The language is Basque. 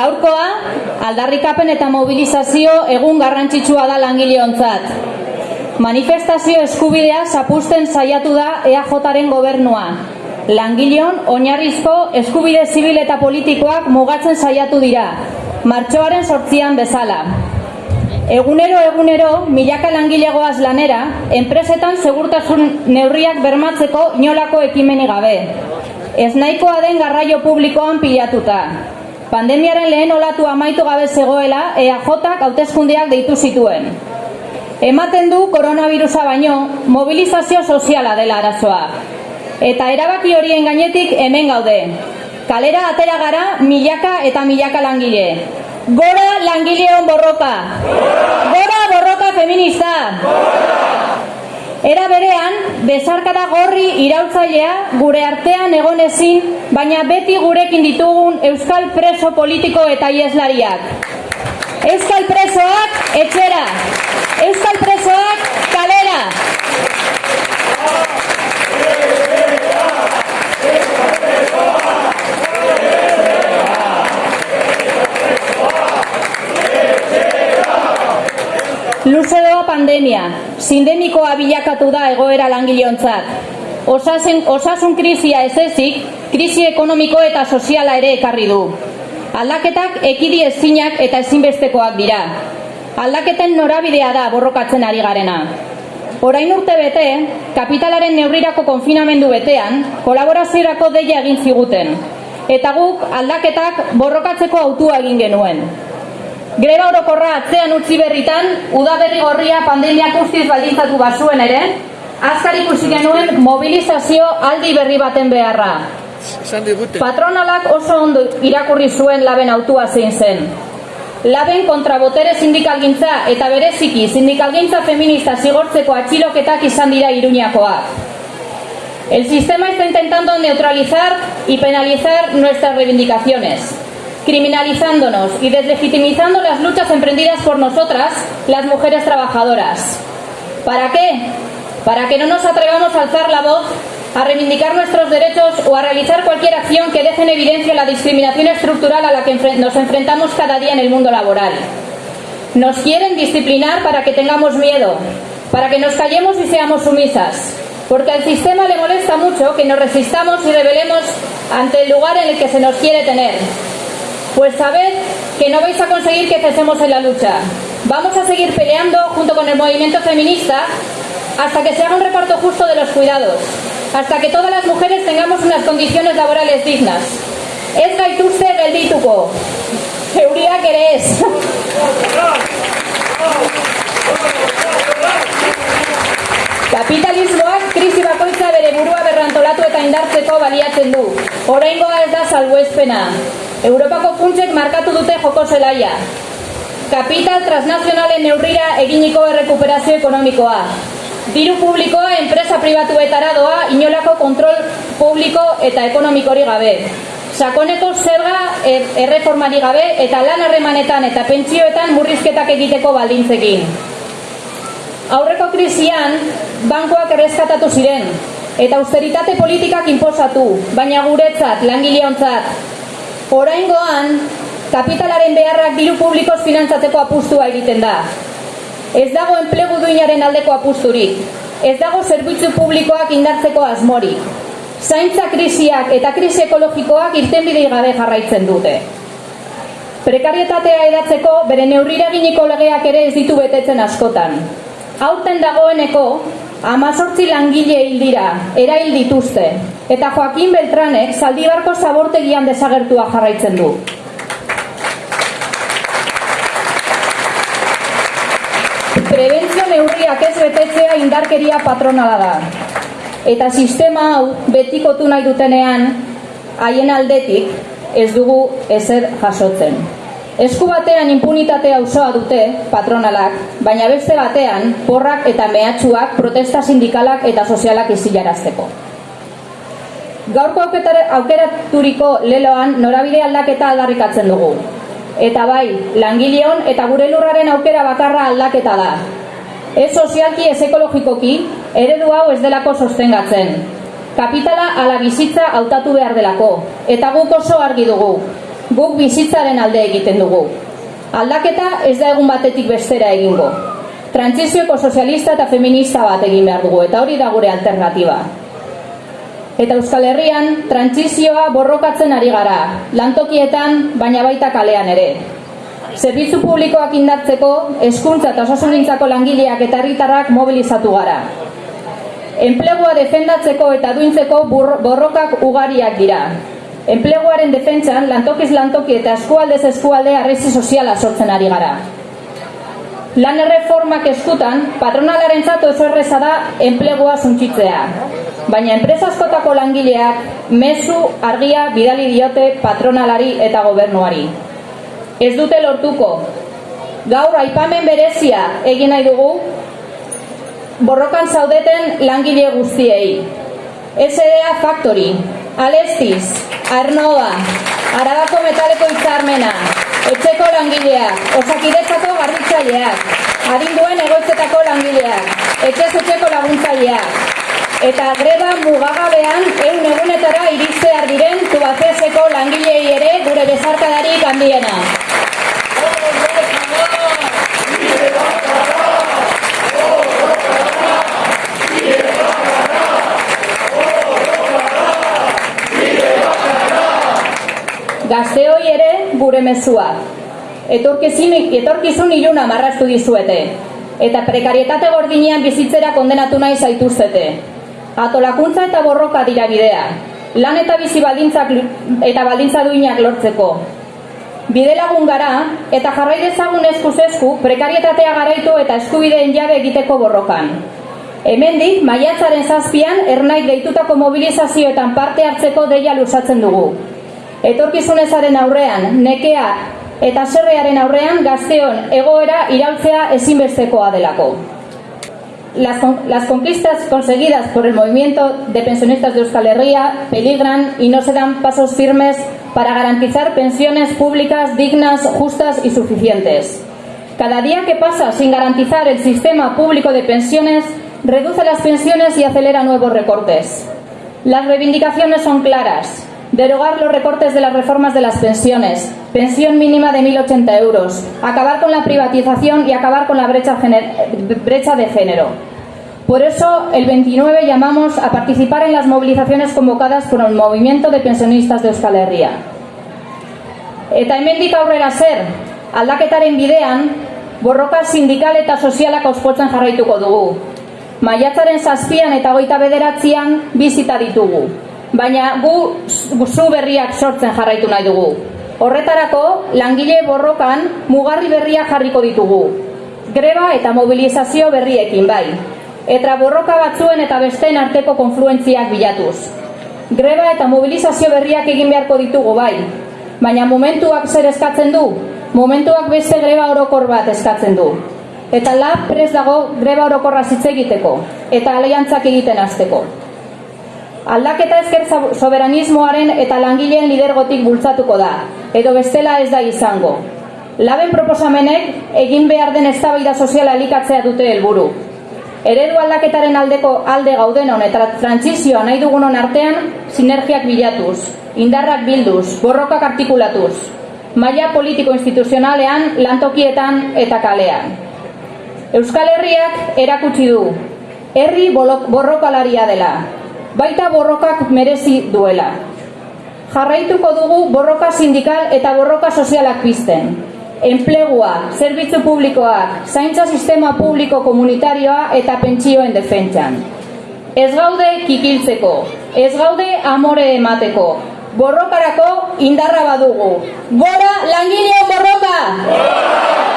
Gaurkoa, aldarrikapen eta mobilizazio egun garrantzitsua da langileontzat. Manifestazio eskubidea zapusten saiatu da EAJaren gobernua. Langileon oinarrizko eskubide zibil eta politikoak mugatzen saiatu dira. Martxoaren sortzian bezala. Egunero egunero milaka langilegoaz lanera, enpresetan segurtasun neurriak bermatzeko inolako ekimeni gabe. Ez nahikoa den garraio publikoan pilatuta. Pandemiaren lehen olatu amaitu gabe zegoela, EAJak hauteskundeak deitu zituen. Ematen du koronavirusa baino, mobilizazio soziala dela arazoa. Eta erabaki horien gainetik hemen gaude. Kalera atera gara milaka eta milaka langile. Gora langileon borroka! Gora borroka feminista! Era berean, bezarkada gorri irautzailea gure artean egon ezin, baina beti gurekin ditugun euskal preso politiko eta ieslariak. Euskal presoak etxera! Euskal presoak kalera! Pandemia, sindemikoa bilakatu da egoera langileontzat. Osasun, osasun krisia ez ezik, krisi ekonomiko eta soziala ere ekarri du. Aldaketak ekidi ezinak eta ezinbestekoak dira. Aldaketen norabidea da borrokatzen ari garena. Orain urte bete, kapitalaren neurrirako konfinamendu betean, kolaboraziorako deia egin ziguten. Eta guk aldaketak borrokatzeko autua egin genuen. Greba orokorra atzean utzi berritan, udaberri gorria pandemiak guztiz baldintzatu bazuen ere, azkar ikusi genuen mobilizazio aldi berri baten beharra. Patronalak oso ondo irakurri zuen laben autua zein zen. Laben kontra botere sindikalgintza eta bereziki sindikalgintza feminista zigortzeko atxiloketak izan dira iruñakoak. El sistema está intentando neutralizar y penalizar nuestras reivindicaciones criminalizándonos y deslegitimizando las luchas emprendidas por nosotras, las mujeres trabajadoras. ¿Para qué? Para que no nos atrevamos a alzar la voz, a reivindicar nuestros derechos o a realizar cualquier acción que deje en evidencia la discriminación estructural a la que nos enfrentamos cada día en el mundo laboral. Nos quieren disciplinar para que tengamos miedo, para que nos callemos y seamos sumisas, porque al sistema le molesta mucho que nos resistamos y rebelemos ante el lugar en el que se nos quiere tener, pues sabed que no vais a conseguir que cesemos en la lucha. Vamos a seguir peleando junto con el movimiento feminista hasta que se haga un reparto justo de los cuidados, hasta que todas las mujeres tengamos unas condiciones laborales dignas. Ez gaituzte geldituko. Euriak ere ez. Kapitalismoak krisi bakoitza bere burua berrantolatu eta indartzeko baliatzen du. Oraingoa ez da salbuespena. Europako funtsek markatu dute joko zelaia. Kapital transnazionalen neurrira eginiko errekuperazio ekonomikoa. Diru publikoa enpresa pribatuetara doa inolako kontrol publiko eta ekonomikori gabe. Sakoneko zerga erreformari gabe eta lan harremanetan eta pentsioetan murrizketak egiteko baldintzekin. Aurreko krisian, bankoak erreskatatu ziren, eta austeritate politikak inposatu, baina guretzat, langileontzat, Oraingoan, kapitalaren beharrak diru publikoz finantzatzeko apustua egiten da. Ez dago enplegu duinaren aldeko apusturik. Ez dago zerbitzu publikoak indartzeko asmorik. Zaintza krisiak eta krisi ekologikoak irtenbidei gabe jarraitzen dute. Prekarietatea edatzeko bere neurriraginiko legeak ere ez ditu betetzen askotan. Aurten dagoeneko, amazortzi langile hil dira, erail dituzte, eta Joaquin Beltranek zaldibarko zabortegian desagertua jarraitzen du. Prebentzio neurriak ez betetzea indarkeria patronala da. Eta sistema hau betikotu nahi dutenean, haien aldetik ez dugu ezer jasotzen. Esku batean impunitatea osoa dute patronalak, baina beste batean porrak eta mehatxuak protesta sindikalak eta sozialak izilarazteko. Gaurko aukeraturiko leloan norabide aldaketa aldarrikatzen dugu. Eta bai, langileon eta gure lurraren aukera bakarra aldaketa da. Ez sozialki, ez ekologikoki, eredu hau ez delako sostengatzen. Kapitala ala bizitza hautatu behar delako, eta guk oso argi dugu. guk bizitzaren alde egiten dugu. Aldaketa ez da egun batetik bestera egingo. Trantsizioko sozialista eta feminista bat egin behar dugu, eta hori da gure alternatiba. Eta Euskal Herrian, trantsizioa borrokatzen ari gara, lantokietan, baina baita kalean ere. Zerbitzu publikoak indartzeko, eskuntza eta osasunintzako langileak eta herritarrak mobilizatu gara. Enplegua defendatzeko eta duintzeko borrokak ugariak dira. Enpleguaren defentsan, lantokiz lantoki eta eskualdez eskualde arrezi soziala sortzen ari gara. Lan erreformak eskutan, patronalaren oso erreza da enplegua zuntxitzea. Baina enpresaskotako langileak mezu argia bidali diote patronalari eta gobernuari. Ez dute lortuko. Gaur aipamen berezia egin nahi dugu borrokan zaudeten langile guztiei. SDA Factory, Alestiz, Arnova, Arabako Metaleko Itzarmena, Etxeko langileak, Osakidetzako garritzaileak, Adinduen egoitzetako langileak, Etxez etxeko laguntzaileak, eta greba mugagabean eun egunetara iritzear diren tubaceseko langilei ere gure bezarkadarik handiena. Gazteoi ere gure mezua. Etorkizun, etorkizun iluna marrastu dizuete. Eta prekarietate gordinean bizitzera kondenatu nahi zaituzete. Atolakuntza eta borroka dira bidea. Lan eta bizi baldintzak eta baldintza duinak lortzeko. Bide lagun gara eta jarrai dezagun eskuz esku prekarietatea garaitu eta eskubideen jabe egiteko borrokan. Hemendik maiatzaren zazpian ernait deitutako mobilizazioetan parte hartzeko deia lusatzen dugu etorkizunezaren aurrean, nekea eta zerrearen aurrean gazteon egoera iraultzea ezinbestekoa delako. Las, conquistas conseguidas por el movimiento de pensionistas de Euskal Herria peligran y no se dan pasos firmes para garantizar pensiones públicas dignas, justas y suficientes. Cada día que pasa sin garantizar el sistema público de pensiones reduce las pensiones y acelera nuevos recortes. Las reivindicaciones son claras derogar los recortes de las reformas de las pensiones, pensión mínima de 1.080 euros, acabar con la privatización y acabar con la brecha, brecha de género. Por eso, el 29 llamamos a participar en las movilizaciones convocadas por el movimiento de pensionistas de Euskal Herria. Eta hemendik aurrera zer, aldaketaren bidean, borroka sindikal eta sozialak auspotzen jarraituko dugu. Maiatzaren zazpian eta goita bederatzean bizita ditugu baina gu zu berriak sortzen jarraitu nahi dugu. Horretarako, langile borrokan mugarri berriak jarriko ditugu. Greba eta mobilizazio berriekin bai. Eta borroka batzuen eta besteen arteko konfluentziak bilatuz. Greba eta mobilizazio berriak egin beharko ditugu bai. Baina momentuak zer eskatzen du? Momentuak beste greba orokor bat eskatzen du. Eta lab prez dago greba orokorra zitze egiteko. Eta aliantzak egiten hasteko. Aldaketa ezker soberanismoaren eta langileen lidergotik bultzatuko da, edo bestela ez da izango. Laben proposamenek egin behar den eztabaida soziala elikatzea dute helburu. Eredu aldaketaren aldeko alde gaudenon eta trantzizioa nahi dugunon artean sinergiak bilatuz, indarrak bilduz, borrokak artikulatuz, maila politiko instituzionalean, lantokietan eta kalean. Euskal Herriak erakutsi du, herri borrokalaria dela, baita borrokak merezi duela. Jarraituko dugu borroka sindikal eta borroka sozialak pizten. Enplegua, zerbitzu publikoak, zaintza sistema publiko komunitarioa eta pentsioen defentsan. Ez gaude kikiltzeko, ez gaude amore emateko, borrokarako indarra badugu. Gora langile borroka!